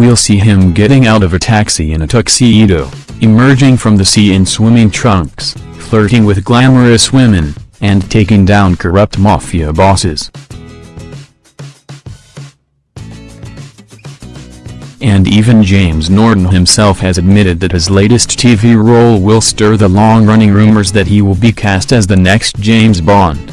We'll see him getting out of a taxi in a tuxedo, emerging from the sea in swimming trunks, flirting with glamorous women, and taking down corrupt mafia bosses. And even James Norton himself has admitted that his latest TV role will stir the long-running rumors that he will be cast as the next James Bond.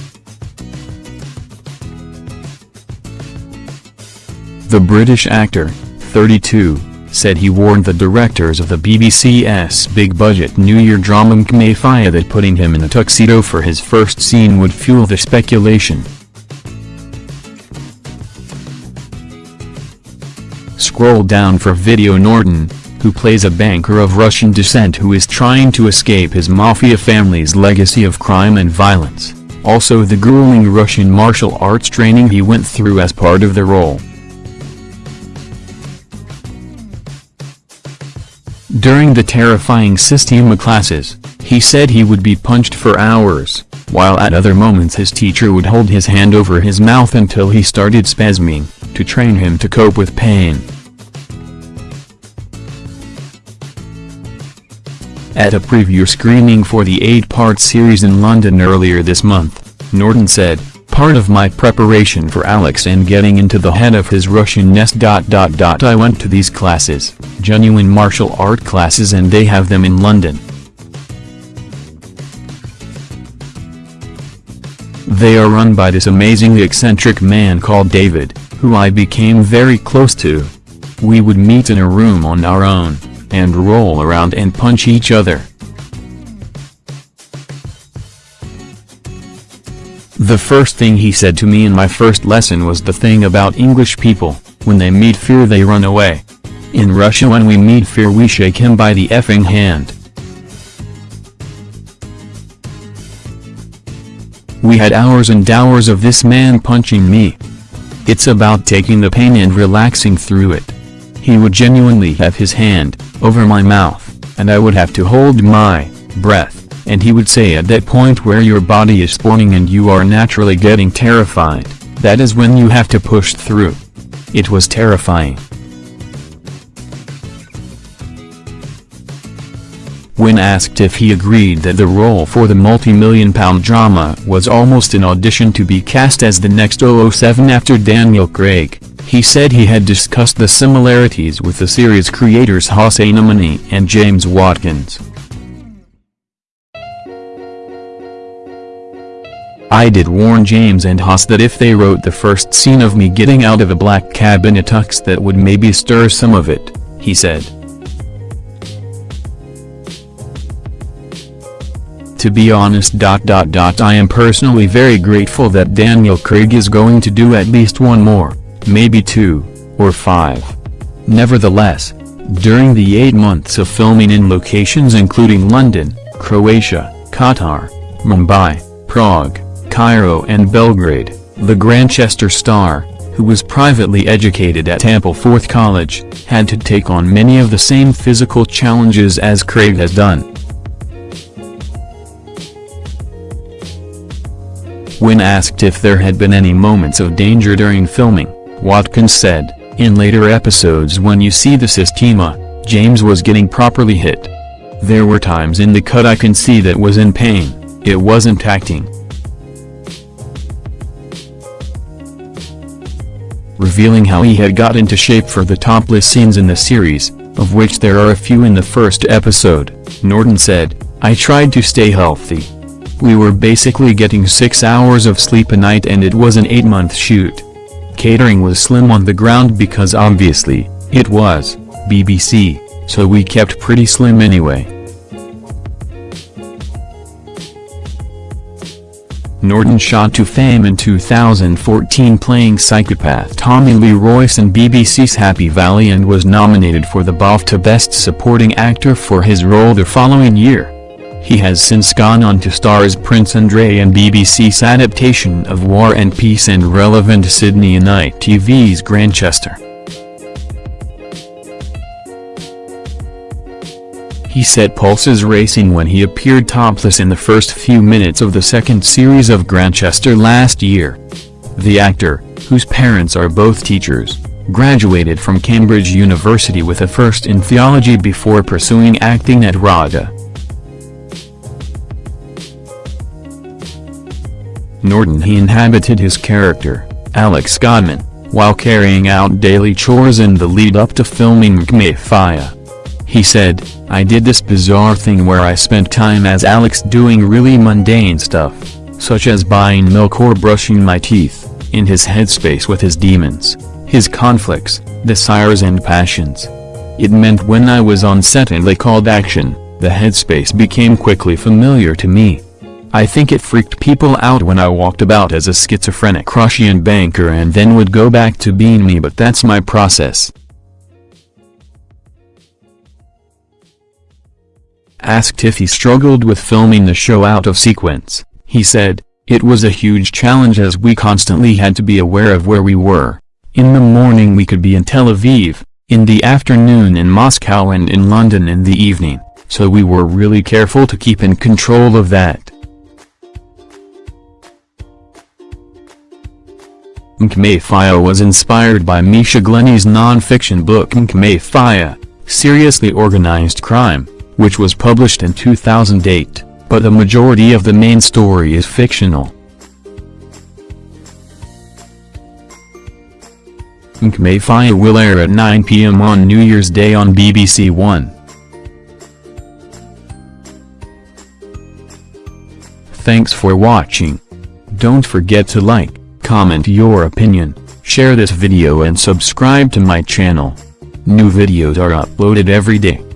The British actor, 32, said he warned the directors of the BBC's big-budget New Year drama McMafia that putting him in a tuxedo for his first scene would fuel the speculation. Scroll down for video Norton, who plays a banker of Russian descent who is trying to escape his mafia family's legacy of crime and violence, also the grueling Russian martial arts training he went through as part of the role. During the terrifying Systema classes, he said he would be punched for hours, while at other moments his teacher would hold his hand over his mouth until he started spasming, to train him to cope with pain. At a preview screening for the eight-part series in London earlier this month, Norton said, Part of my preparation for Alex and getting into the head of his Russian nest. I went to these classes, genuine martial art classes and they have them in London. They are run by this amazingly eccentric man called David, who I became very close to. We would meet in a room on our own, and roll around and punch each other. The first thing he said to me in my first lesson was the thing about English people, when they meet fear they run away. In Russia when we meet fear we shake him by the effing hand. We had hours and hours of this man punching me. It's about taking the pain and relaxing through it. He would genuinely have his hand, over my mouth, and I would have to hold my breath and he would say at that point where your body is spawning and you are naturally getting terrified, that is when you have to push through. It was terrifying. When asked if he agreed that the role for the multi-million pound drama was almost an audition to be cast as the next 007 after Daniel Craig, he said he had discussed the similarities with the series creators Hossein Amini and James Watkins. I did warn James and Haas that if they wrote the first scene of me getting out of a black cab in a tux that would maybe stir some of it, he said. To be honest dot dot dot I am personally very grateful that Daniel Craig is going to do at least one more, maybe two, or five. Nevertheless, during the eight months of filming in locations including London, Croatia, Qatar, Mumbai, Prague, Cairo and Belgrade, the Grantchester star, who was privately educated at Ampleforth College, had to take on many of the same physical challenges as Craig has done. When asked if there had been any moments of danger during filming, Watkins said, in later episodes when you see the Systema, James was getting properly hit. There were times in the cut I can see that was in pain, it wasn't acting. Revealing how he had got into shape for the topless scenes in the series, of which there are a few in the first episode, Norton said, I tried to stay healthy. We were basically getting 6 hours of sleep a night and it was an 8-month shoot. Catering was slim on the ground because obviously, it was, BBC, so we kept pretty slim anyway. Norton shot to fame in 2014 playing psychopath Tommy Lee Royce in BBC's Happy Valley and was nominated for the BAFTA Best Supporting Actor for his role the following year. He has since gone on to star as Prince Andre in BBC's adaptation of War and Peace and Reverend Sidney and ITV's Grantchester. He set pulses racing when he appeared topless in the first few minutes of the second series of Grantchester last year. The actor, whose parents are both teachers, graduated from Cambridge University with a first in theology before pursuing acting at RADA. Norton he inhabited his character, Alex Godman, while carrying out daily chores in the lead-up to filming McMafia. He said, I did this bizarre thing where I spent time as Alex doing really mundane stuff, such as buying milk or brushing my teeth, in his headspace with his demons, his conflicts, desires and passions. It meant when I was on set and they called action, the headspace became quickly familiar to me. I think it freaked people out when I walked about as a schizophrenic Russian banker and then would go back to being me but that's my process. Asked if he struggled with filming the show out of sequence, he said, it was a huge challenge as we constantly had to be aware of where we were. In the morning we could be in Tel Aviv, in the afternoon in Moscow and in London in the evening, so we were really careful to keep in control of that. McMafia was inspired by Misha Glenny's non-fiction book McMafia, Seriously Organized Crime, which was published in 2008, but the majority of the main story is fictional. McMafia will air at 9 p.m. on New Year's Day on BBC One. Thanks for watching. Don't forget to like, comment your opinion, share this video and subscribe to my channel. New videos are uploaded every day.